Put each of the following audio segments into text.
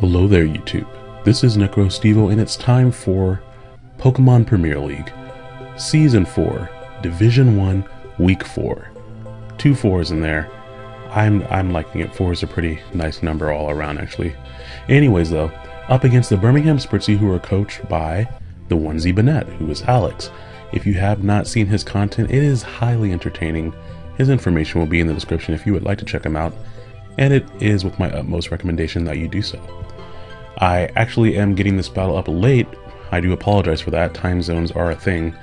Hello there, YouTube. This is NecroStevo, and it's time for Pokemon Premier League, Season 4, Division 1, Week 4. Two fours in there. I'm I'm liking it. Four is a pretty nice number all around, actually. Anyways, though, up against the Birmingham Spritzy, who are coached by the Onesie Bennett, who is Alex. If you have not seen his content, it is highly entertaining. His information will be in the description if you would like to check him out, and it is with my utmost recommendation that you do so. I actually am getting this battle up late. I do apologize for that. Time zones are a thing.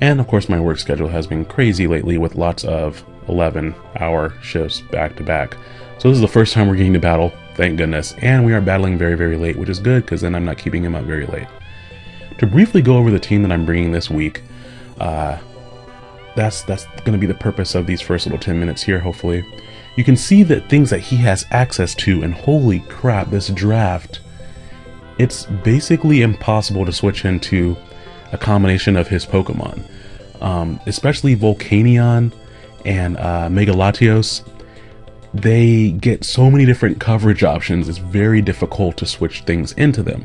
And of course, my work schedule has been crazy lately with lots of 11 hour shifts back to back. So this is the first time we're getting to battle, thank goodness. And we are battling very, very late, which is good because then I'm not keeping him up very late. To briefly go over the team that I'm bringing this week, uh, that's that's going to be the purpose of these first little 10 minutes here, hopefully. You can see that things that he has access to, and holy crap, this draft it's basically impossible to switch into a combination of his Pokemon. Um, especially Volcanion and uh, Mega Latios. They get so many different coverage options, it's very difficult to switch things into them.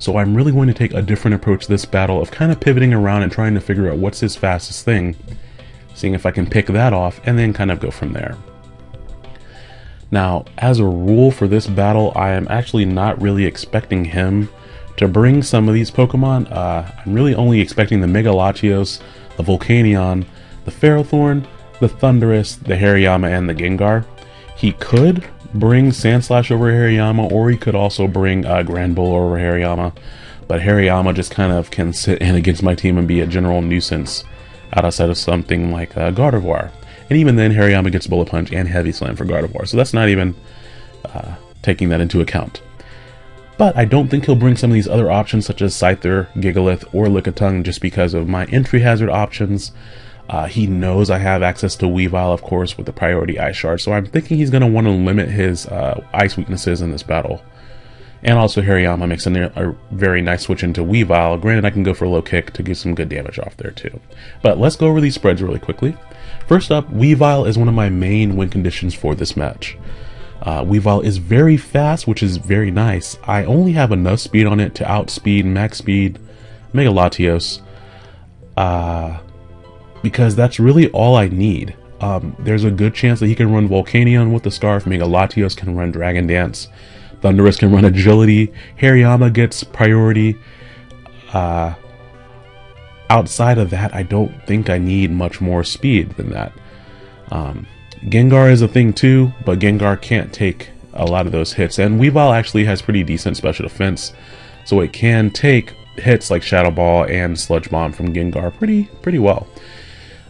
So I'm really going to take a different approach this battle of kind of pivoting around and trying to figure out what's his fastest thing, seeing if I can pick that off, and then kind of go from there. Now, as a rule for this battle, I am actually not really expecting him to bring some of these Pokemon. Uh, I'm really only expecting the Mega Latios, the Volcanion, the Ferrothorn, the Thundurus, the Hariyama, and the Gengar. He could bring Sandslash over Hariyama, or he could also bring uh, Granbull over Hariyama. But Hariyama just kind of can sit in against my team and be a general nuisance outside of something like uh, Gardevoir. And even then, Hariyama gets Bullet Punch and Heavy Slam for Gardevoir, so that's not even uh, taking that into account. But I don't think he'll bring some of these other options such as Scyther, Gigalith, or Lickitung just because of my entry hazard options. Uh, he knows I have access to Weavile, of course, with the priority Ice Shard, so I'm thinking he's going to want to limit his uh, Ice weaknesses in this battle. And also Hariyama makes a, very nice switch into Weavile. Granted, I can go for a low kick to get some good damage off there too. But let's go over these spreads really quickly. First up, Weavile is one of my main win conditions for this match. Uh, Weavile is very fast, which is very nice. I only have enough speed on it to outspeed max speed Mega Latios. Uh, because that's really all I need. Um, there's a good chance that he can run Volcanion with the Scarf, Mega Latios can run Dragon Dance, Thundurus can run Agility, Hariyama gets priority. Uh, outside of that, I don't think I need much more speed than that. Um, Gengar is a thing too, but Gengar can't take a lot of those hits. And Weavile actually has pretty decent special defense, so it can take hits like Shadow Ball and Sludge Bomb from Gengar pretty pretty well.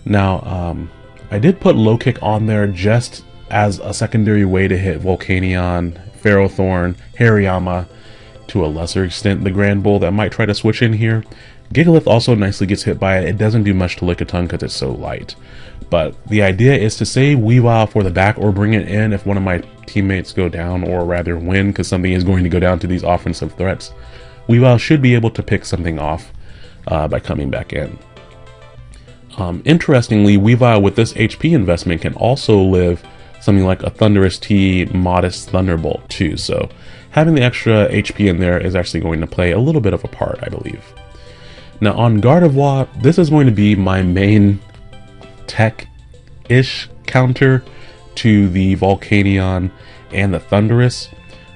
Now, um, I did put Low Kick on there just as a secondary way to hit Volcanion, Ferrothorn, Hariyama, to a lesser extent the Granbull that might try to switch in here. Gigalith also nicely gets hit by it. It doesn't do much to Lickitung because it's so light. But the idea is to save Weavile for the back or bring it in if one of my teammates go down or rather win because something is going to go down to these offensive threats. Weavile should be able to pick something off uh, by coming back in. Um, interestingly, Weavile with this HP investment can also live something like a Thundurus T Modest Thunderbolt too, so having the extra HP in there is actually going to play a little bit of a part, I believe. Now on Gardevoir, this is going to be my main tech-ish counter to the Volcanion and the Thundurus.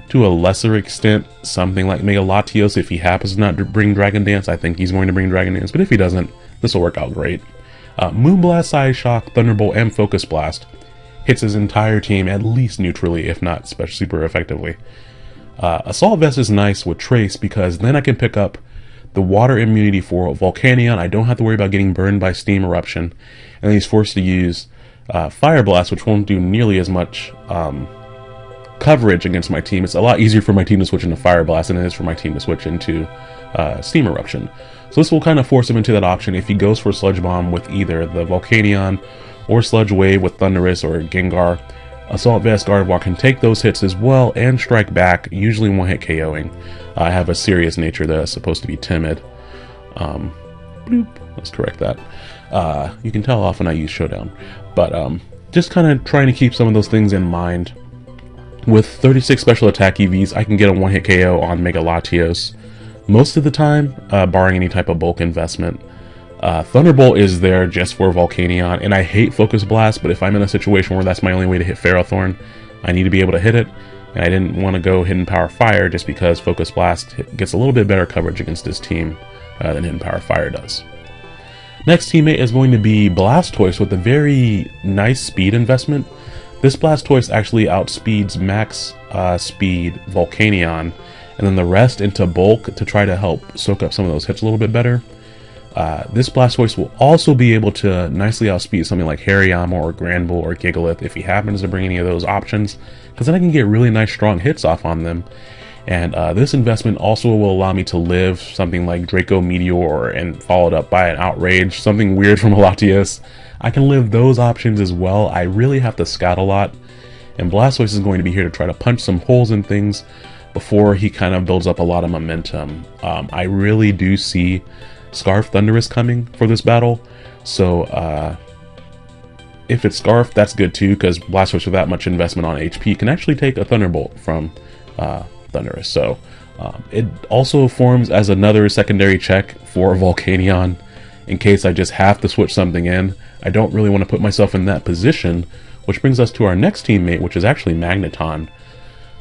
To a lesser extent, something like Mega Latios, if he happens not to not bring Dragon Dance, I think he's going to bring Dragon Dance, but if he doesn't, this will work out great. Uh, Moonblast, Psyshock, Thunderbolt, and Focus Blast hits his entire team at least neutrally, if not super effectively. Uh, Assault Vest is nice with Trace because then I can pick up the water immunity for Volcanion. I don't have to worry about getting burned by Steam Eruption. And he's forced to use uh, Fire Blast, which won't do nearly as much um, coverage against my team. It's a lot easier for my team to switch into Fire Blast than it is for my team to switch into uh, Steam Eruption. So this will kind of force him into that option if he goes for Sludge Bomb with either the Volcanion or Sludge Wave with Thundurus or Gengar. Assault Vest Gardevoir can take those hits as well and strike back, usually one hit KOing. I have a serious nature that is supposed to be timid. Um, bloop, let's correct that. Uh, you can tell often I use Showdown. But um, just kind of trying to keep some of those things in mind. With 36 special attack EVs, I can get a one-hit KO on Mega Latios most of the time, uh, barring any type of bulk investment. Uh, Thunderbolt is there just for Volcanion, and I hate Focus Blast, but if I'm in a situation where that's my only way to hit Ferrothorn, I need to be able to hit it, and I didn't want to go Hidden Power Fire just because Focus Blast gets a little bit better coverage against this team uh, than Hidden Power Fire does. Next teammate is going to be Blastoise with a very nice speed investment. This Blastoise actually outspeeds max uh, speed Volcanion, and then the rest into bulk to try to help soak up some of those hits a little bit better. Uh, this Blastoise will also be able to nicely outspeed something like Hariyama or Granbull or Gigalith if he happens to bring any of those options, because then I can get really nice strong hits off on them. And uh, this investment also will allow me to live something like Draco Meteor and followed up by an Outrage, something weird from Latios. I can live those options as well. I really have to scout a lot. And Blastoise is going to be here to try to punch some holes in things before he kind of builds up a lot of momentum. Um, I really do see Scarf Thundurus coming for this battle. So uh, if it's Scarf, that's good too, because Blastoise with that much investment on HP can actually take a Thunderbolt from uh, Thundurus. So um, it also forms as another secondary check for Volcanion in case I just have to switch something in. I don't really want to put myself in that position, which brings us to our next teammate, which is actually Magneton.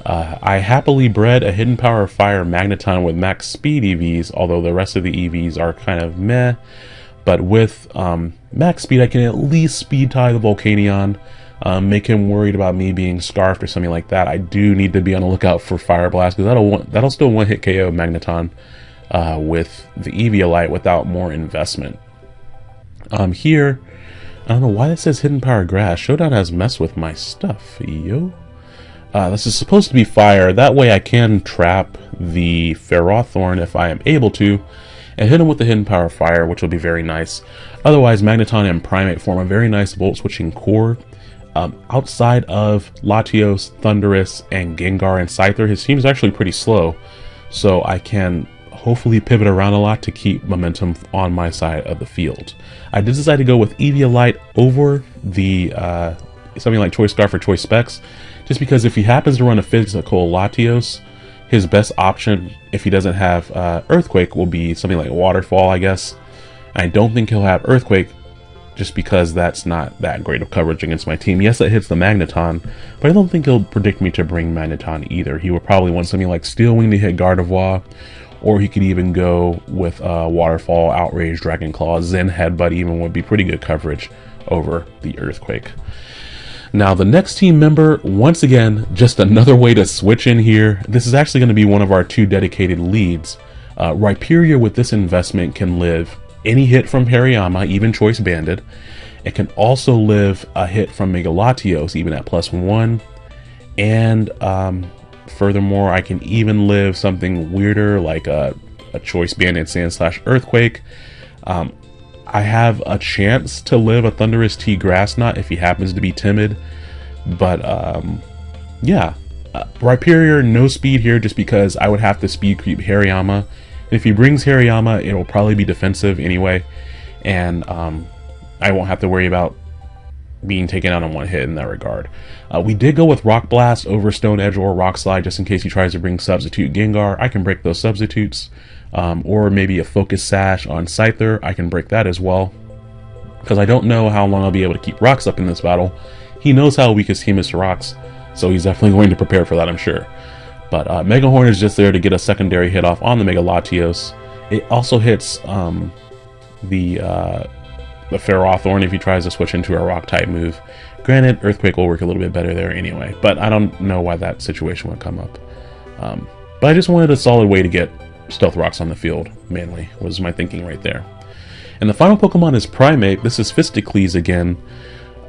Uh, I happily bred a Hidden Power Fire Magneton with max speed EVs, although the rest of the EVs are kind of meh. But with um, max speed, I can at least speed tie the Volcanion, um, make him worried about me being scarfed or something like that. I do need to be on the lookout for Fire Blast because that'll that'll still one hit KO Magneton uh, with the Eviolite without more investment. Um, here, I don't know why it says Hidden Power Grass. Showdown has messed with my stuff, yo. Uh, this is supposed to be fire. That way I can trap the Ferrothorn if I am able to, and hit him with the Hidden Power Fire, which will be very nice. Otherwise, Magneton and Primeape form a very nice Volt Switching core. Um, outside of Latios, Thundurus, and Gengar and Scyther, his team is actually pretty slow, so I can hopefully pivot around a lot to keep momentum on my side of the field. I did decide to go with Eviolite over the uh, something like Choice Scarf or Choice Specs, just because if he happens to run a physical Latios, his best option, if he doesn't have uh, Earthquake, will be something like Waterfall, I guess. I don't think he'll have Earthquake, just because that's not that great of coverage against my team. Yes, it hits the Magneton, but I don't think he'll predict me to bring Magneton either. He would probably want something like Steel Wing to hit Gardevoir, or he could even go with uh, Waterfall, Outrage, Dragon Claw, Zen Headbutt even would be pretty good coverage over the Earthquake. Now the next team member, once again, just another way to switch in here. This is actually going to be one of our two dedicated leads. Uh, Rhyperior with this investment can live any hit from Hariyama, even Choice Banded. It can also live a hit from Mega Latios, even at plus one. And um, furthermore, I can even live something weirder like a, a Choice Banded Sandslash Earthquake. Um, I have a chance to live a Thundurus T Grass Knot if he happens to be timid. But, um, yeah. Uh, Rhyperior, no speed here just because I would have to speed creep Hariyama. If he brings Hariyama, it will probably be defensive anyway. And um, I won't have to worry about being taken out on one hit in that regard. Uh, we did go with Rock Blast over Stone Edge or Rock Slide just in case he tries to bring Substitute Gengar. I can break those substitutes um, or maybe a focus sash on Scyther. I can break that as well because I don't know how long I'll be able to keep rocks up in this battle. He knows how weak his team is to rocks, so he's definitely going to prepare for that, I'm sure. But uh, Mega Horn is just there to get a secondary hit off on the Mega Latios. It also hits um, the uh, the Ferrothorn if he tries to switch into a rock type move. Granted, Earthquake will work a little bit better there anyway, but I don't know why that situation would come up. Um, but I just wanted a solid way to get Stealth Rocks on the field, mainly, was my thinking right there. And the final Pokemon is Primeape. This is Fisticles again,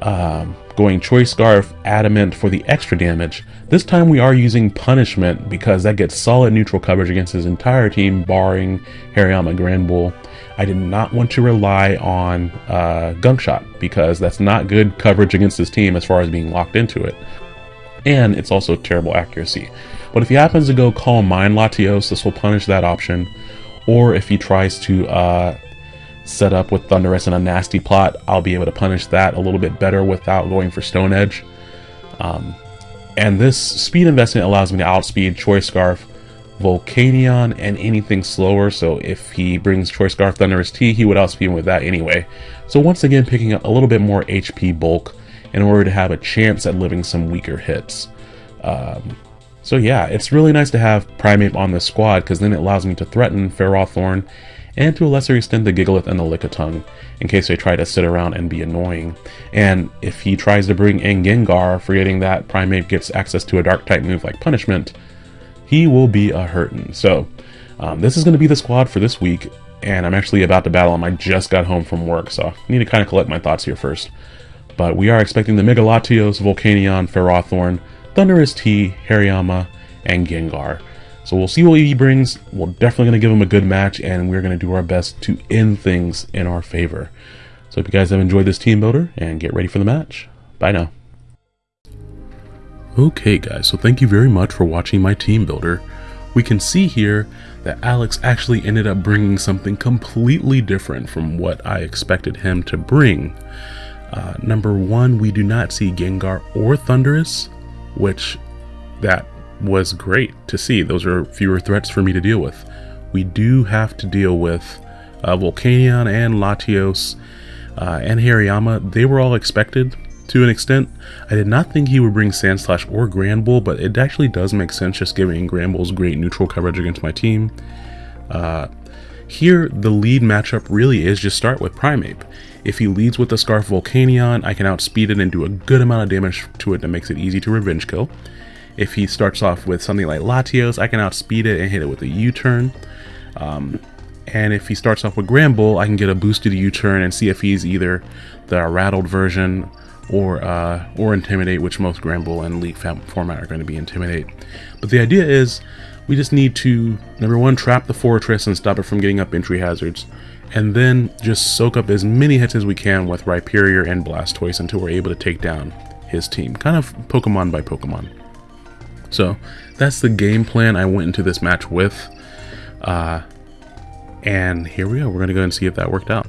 um, going Choice Scarf Adamant for the extra damage. This time we are using Punishment because that gets solid neutral coverage against his entire team, barring Hariyama Granbull. I did not want to rely on uh, Gunk Shot because that's not good coverage against his team as far as being locked into it. And it's also terrible accuracy. But if he happens to go Calm Mind Latios, this will punish that option. Or if he tries to uh, set up with Thundurus and a nasty plot, I'll be able to punish that a little bit better without going for Stone Edge. Um, And this speed investment allows me to outspeed Choice Scarf, Volcanion, and anything slower. So if he brings Choice Scarf Thundurus T, he would outspeed him with that anyway. So once again, picking up a little bit more HP bulk in order to have a chance at living some weaker hits. Um, so yeah, it's really nice to have Primeape on this squad because then it allows me to threaten Ferrothorn and to a lesser extent the Gigalith and the Lickitung in case they try to sit around and be annoying. And if he tries to bring in Gengar, forgetting that Primeape gets access to a dark type move like Punishment, he will be a hurtin'. So um, this is going to be the squad for this week, and I'm actually about to battle him. I just got home from work, so I need to kind of collect my thoughts here first. But we are expecting the Mega Latios, Volcanion, Ferrothorn, Thundurus T, Hariyama, and Gengar. So we'll see what he brings. We're definitely going to give him a good match, and we're going to do our best to end things in our favor. So hope you guys have enjoyed this team builder, and get ready for the match. Bye now. Okay guys, so thank you very much for watching my team builder. We can see here that Alex actually ended up bringing something completely different from what I expected him to bring. Uh, number one, we do not see Gengar or Thundurus, which that was great to see. Those are fewer threats for me to deal with. We do have to deal with uh, Volcanion and Latios uh, and Hariyama. They were all expected to an extent. I did not think he would bring Sandslash or Granbull, but it actually does make sense just giving Granbull's great neutral coverage against my team. Uh, here, the lead matchup really is just start with Primeape. If he leads with the Scarf Volcanion, I can outspeed it and do a good amount of damage to it that makes it easy to revenge kill. If he starts off with something like Latios, I can outspeed it and hit it with a U-turn. Um, and if he starts off with Granbull, I can get a boosted U-turn and see if he's either the rattled version or uh, or Intimidate, which most Granbull and League format are going to be Intimidate. But the idea is we just need to, number one, trap the Fortress and stop it from getting up entry hazards. And then just soak up as many hits as we can with Rhyperior and Blastoise until we're able to take down his team. Kind of Pokemon by Pokemon. So that's the game plan I went into this match with. Uh, and here we go. We're going to go and see if that worked out.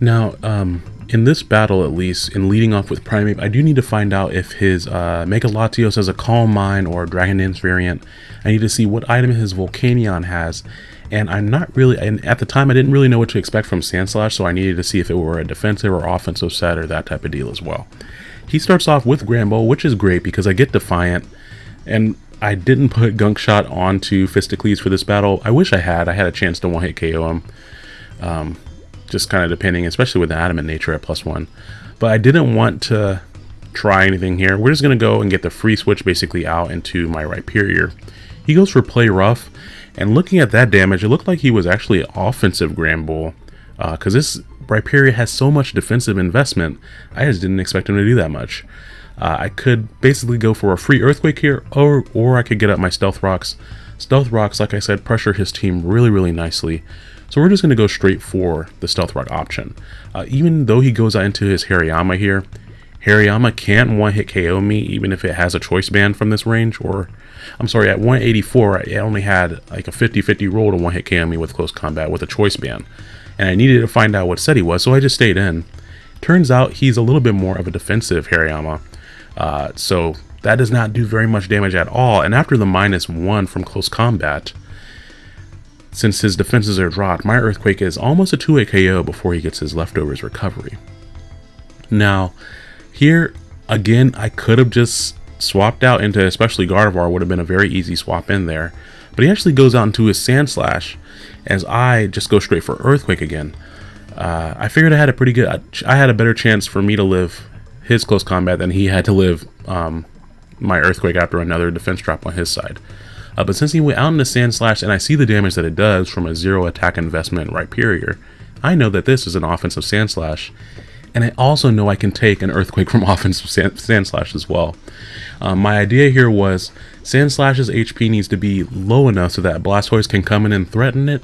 Now, um, in this battle at least, in leading off with Primeape, I do need to find out if his uh, Mega Latios has a Calm Mind or Dragon Dance variant. I need to see what item his Volcanion has. And I'm not really, and at the time I didn't really know what to expect from Sandslash, so I needed to see if it were a defensive or offensive set or that type of deal as well. He starts off with Granbull, which is great because I get Defiant, and I didn't put Gunk Shot onto Fisticles for this battle. I wish I had. I had a chance to one-hit KO him. Um, just kind of depending, especially with the Adamant nature at plus one. But I didn't want to try anything here. We're just going to go and get the free switch basically out into my Rhyperior. He goes for play rough, and looking at that damage, it looked like he was actually offensive Granbull, because uh, this Rhyperior has so much defensive investment, I just didn't expect him to do that much. Uh, I could basically go for a free Earthquake here, or, or I could get up my Stealth Rocks. Stealth Rocks, like I said, pressure his team really, really nicely. So we're just going to go straight for the Stealth Rock option. Uh, even though he goes out into his Hariyama here, Hariyama can't one-hit KO me even if it has a choice band from this range, or I'm sorry, at 184, it only had like a 50-50 roll to one-hit KO me with close combat with a choice band. And I needed to find out what set he was, so I just stayed in. Turns out he's a little bit more of a defensive Hariyama, uh, so that does not do very much damage at all. And after the minus one from close combat, since his defenses are dropped, my Earthquake is almost a 2 KO before he gets his leftovers recovery. Now, here, again, I could have just swapped out into especially Gardevoir would have been a very easy swap in there. But he actually goes out into his Sandslash, as I just go straight for Earthquake again. Uh, I figured I had a pretty good, I had a better chance for me to live his close combat than he had to live um, my Earthquake after another defense drop on his side. Uh, but since he went out into Sandslash and I see the damage that it does from a zero attack investment Rhyperior, I know that this is an offensive Sandslash. And I also know I can take an Earthquake from offensive sand, Sandslash as well. Um, my idea here was Sandslash's HP needs to be low enough so that Blastoise can come in and threaten it,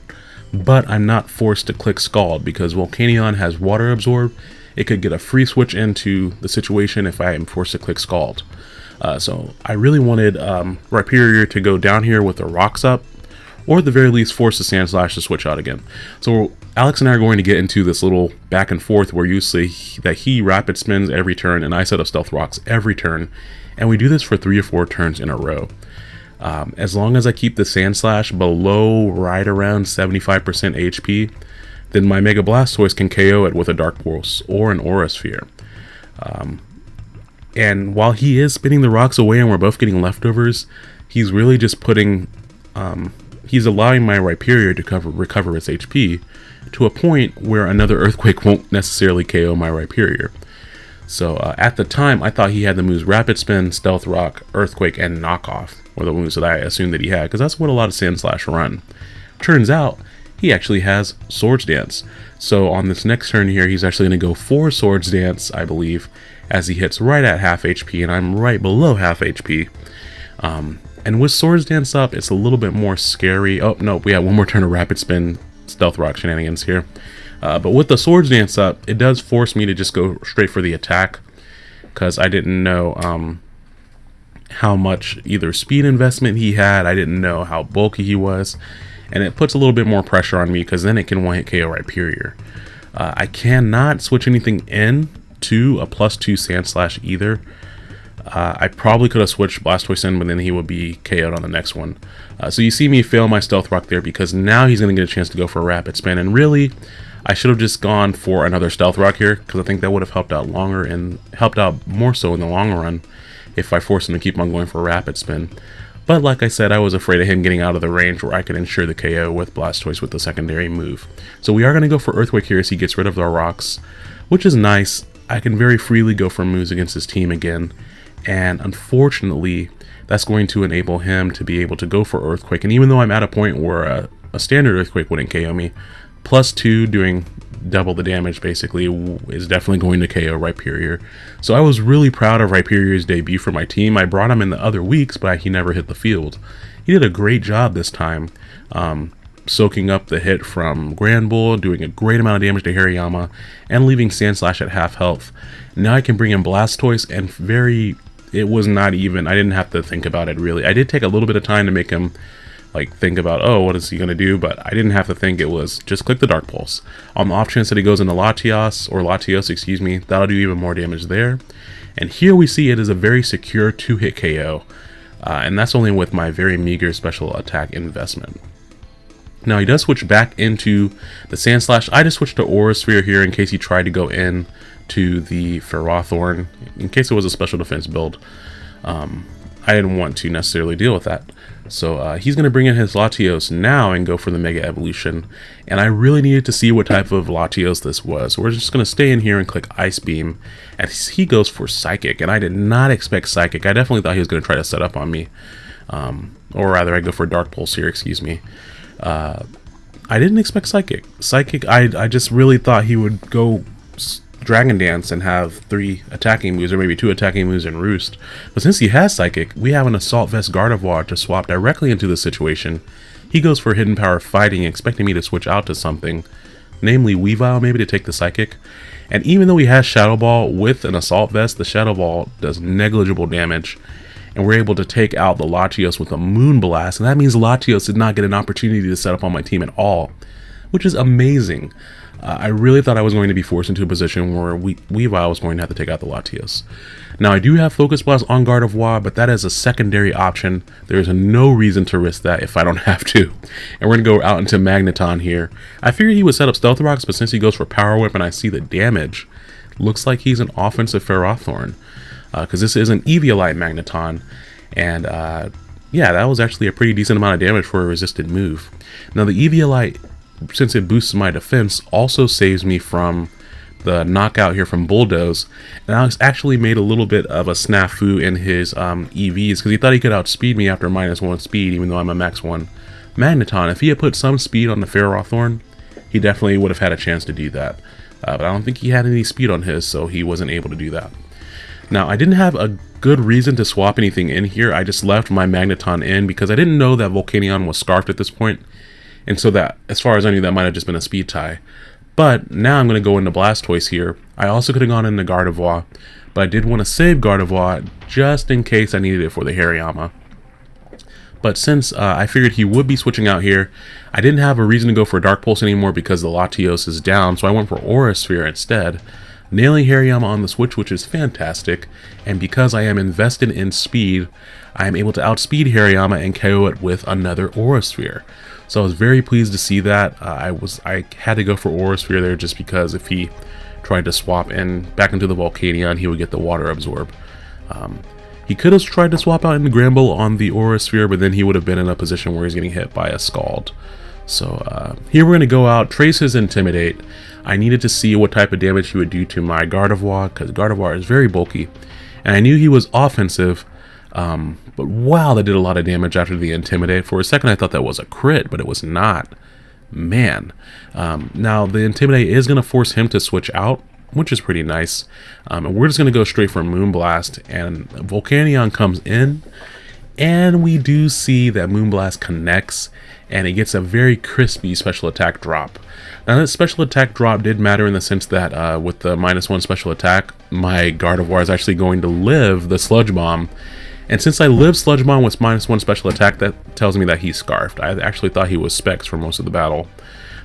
but I'm not forced to click Scald because Volcanion has Water Absorb. It could get a free switch into the situation if I am forced to click Scald. Uh, so I really wanted um, Rhyperior to go down here with the rocks up, or at the very least force the Sandslash to switch out again. So Alex and I are going to get into this little back and forth where you see that he rapid spins every turn and I set up Stealth Rocks every turn. And we do this for three or four turns in a row. Um, as long as I keep the Sandslash below right around 75% HP, then my Mega Blastoise can KO it with a Dark Pulse or an Aura Sphere. Um, and while he is spinning the rocks away and we're both getting leftovers, he's really just putting, um, he's allowing my Rhyperior to cover, recover its HP to a point where another Earthquake won't necessarily KO my Rhyperior. So uh, at the time, I thought he had the moves Rapid Spin, Stealth Rock, Earthquake, and Knockoff, or the moves that I assumed that he had, because that's what a lot of Sandslash run. Turns out, he actually has Swords Dance. So on this next turn here, he's actually going to go for Swords Dance, I believe, as he hits right at half HP, and I'm right below half HP. Um, and with Swords Dance up, it's a little bit more scary. Oh, no, we have one more turn of Rapid Spin, Stealth Rock shenanigans here. Uh, but with the Swords Dance up, it does force me to just go straight for the attack because I didn't know um, how much either speed investment he had. I didn't know how bulky he was. And it puts a little bit more pressure on me because then it can one-hit KO Rhyperior. Uh, I cannot switch anything in to a plus two Sandslash either. Uh, I probably could have switched Blastoise in, but then he would be KO'd on the next one. Uh, so you see me fail my Stealth Rock there because now he's going to get a chance to go for a Rapid Spin. And really, I should have just gone for another Stealth Rock here, because I think that would have helped out longer and helped out more so in the long run if I forced him to keep on going for a Rapid Spin. But like I said, I was afraid of him getting out of the range where I could ensure the KO with Blastoise with the secondary move. So we are going to go for Earthquake here as he gets rid of the rocks, which is nice. I can very freely go for moves against his team again, and unfortunately, that's going to enable him to be able to go for Earthquake. And even though I'm at a point where a, a standard Earthquake wouldn't KO me, plus two doing double the damage basically is definitely going to KO Rhyperior. So I was really proud of Rhyperior's debut for my team. I brought him in the other weeks, but he never hit the field. He did a great job this time, um, soaking up the hit from Granbull, doing a great amount of damage to Hariyama, and leaving Sandslash at half health. Now I can bring in Blastoise and very... It was not even... I didn't have to think about it really. I did take a little bit of time to make him like think about oh what is he gonna do? But I didn't have to think. It was just click the dark pulse. On the off chance that he goes into Latios or Latios excuse me. That'll do even more damage there. And here we see it is a very secure two hit KO uh, and that's only with my very meager special attack investment. Now he does switch back into the Sandslash. I just switched to Aura Sphere here in case he tried to go in to the Ferrothorn in case it was a special defense build. Um, I didn't want to necessarily deal with that. So uh, he's going to bring in his Latios now and go for the Mega Evolution. And I really needed to see what type of Latios this was. we're just going to stay in here and click Ice Beam. And he goes for Psychic. And I did not expect Psychic. I definitely thought he was going to try to set up on me. Um, or rather, I go for Dark Pulse here, excuse me. Uh, I didn't expect Psychic. Psychic, I, I just really thought he would go Dragon Dance and have three attacking moves, or maybe two attacking moves in Roost. But since he has Psychic, we have an Assault Vest Gardevoir to swap directly into the situation. He goes for Hidden Power Fighting, expecting me to switch out to something, namely Weavile maybe to take the Psychic. And even though he has Shadow Ball with an Assault Vest, the Shadow Ball does negligible damage. And we're able to take out the Latios with a Moonblast, and that means Latios did not get an opportunity to set up on my team at all, which is amazing. Uh, I really thought I was going to be forced into a position where we Weavile was going to have to take out the Latios. Now I do have Focus Blast on Gardevoir, but that is a secondary option. There's no reason to risk that if I don't have to. And we're going to go out into Magneton here. I figured he would set up Stealth Rocks, but since he goes for Power Whip and I see the damage, looks like he's an offensive Ferrothorn. Because uh, this is an Eviolite Magneton. And uh, yeah, that was actually a pretty decent amount of damage for a resisted move. Now the Eviolite since it boosts my defense, also saves me from the knockout here from Bulldoze. And Alex actually made a little bit of a snafu in his um, EVs because he thought he could outspeed me after minus one speed, even though I'm a max one. Magneton, if he had put some speed on the Ferrothorn, he definitely would have had a chance to do that. Uh, but I don't think he had any speed on his, so he wasn't able to do that. Now, I didn't have a good reason to swap anything in here. I just left my Magneton in because I didn't know that Volcanion was scarfed at this point. And so that, as far as I knew, that might have just been a speed tie. But now I'm going to go into Blastoise here. I also could have gone into Gardevoir, but I did want to save Gardevoir just in case I needed it for the Hariyama. But since uh, I figured he would be switching out here, I didn't have a reason to go for Dark Pulse anymore because the Latios is down, so I went for Aura Sphere instead. nailing Hariyama on the switch, which is fantastic. And because I am invested in speed, I am able to outspeed Hariyama and KO it with another Aura Sphere. So I was very pleased to see that. Uh, I was I had to go for Aura Sphere there just because if he tried to swap in back into the Volcanion, he would get the Water Absorb. Um, he could have tried to swap out into Granbull on the Aura Sphere, but then he would have been in a position where he's getting hit by a Scald. So uh, here we're going to go out, trace his Intimidate. I needed to see what type of damage he would do to my Gardevoir, because Gardevoir is very bulky. And I knew he was offensive, um, but wow, that did a lot of damage after the Intimidate. For a second I thought that was a crit, but it was not. Man. Um, now, the Intimidate is going to force him to switch out, which is pretty nice. Um, and we're just going to go straight for Moonblast, and Volcanion comes in, and we do see that Moonblast connects, and it gets a very crispy special attack drop. Now that special attack drop did matter in the sense that uh, with the minus one special attack, my Gardevoir is actually going to live the Sludge Bomb, and since I live Sludge Bomb with minus one special attack, that tells me that he's Scarfed. I actually thought he was Specs for most of the battle.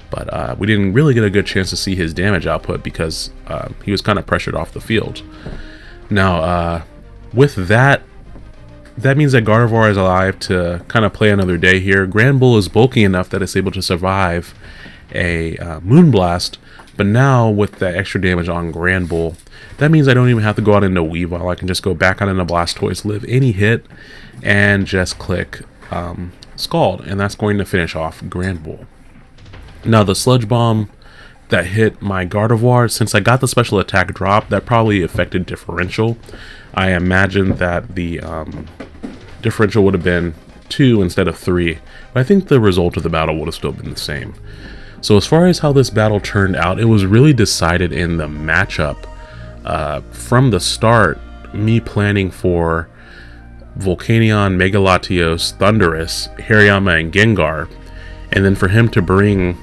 But uh, we didn't really get a good chance to see his damage output because uh, he was kind of pressured off the field. Now, uh, with that, that means that Gardevoir is alive to kind of play another day here. Granbull is bulky enough that it's able to survive a uh, Moonblast, but now with that extra damage on Granbull, that means I don't even have to go out into Weavile. I can just go back out into Blastoise, live any hit, and just click um, Scald, and that's going to finish off Granbull. Now the Sludge Bomb that hit my Gardevoir, since I got the special attack drop, that probably affected differential. I imagine that the um, differential would have been 2 instead of 3, but I think the result of the battle would have still been the same. So as far as how this battle turned out, it was really decided in the matchup. Uh, from the start, me planning for Volcanion, Mega Latios, Thundurus, Hariyama, and Gengar, and then for him to bring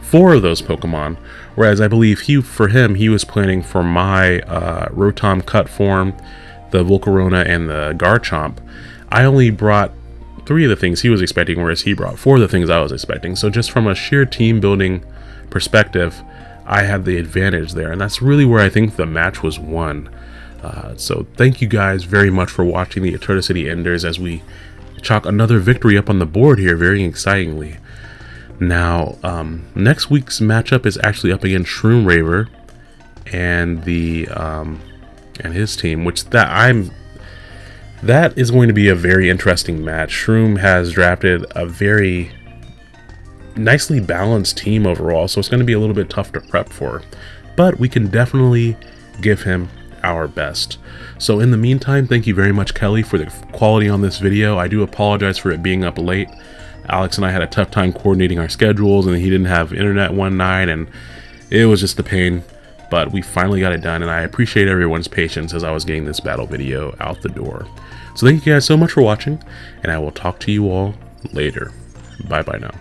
four of those Pokemon, whereas I believe he, for him, he was planning for my uh, Rotom cut form, the Volcarona, and the Garchomp. I only brought three of the things he was expecting, whereas he brought four of the things I was expecting. So just from a sheer team building perspective, I had the advantage there, and that's really where I think the match was won. Uh, so thank you guys very much for watching the Eterna City Enders as we chalk another victory up on the board here very excitingly. Now, um, next week's matchup is actually up against Shroom Raver and the um, and his team, which that I'm that is going to be a very interesting match. Shroom has drafted a very nicely balanced team overall, so it's going to be a little bit tough to prep for. But we can definitely give him our best. So in the meantime, thank you very much, Kelly, for the quality on this video. I do apologize for it being up late. Alex and I had a tough time coordinating our schedules and he didn't have internet one night and it was just a pain. But we finally got it done and I appreciate everyone's patience as I was getting this battle video out the door. So thank you guys so much for watching and I will talk to you all later. Bye bye now.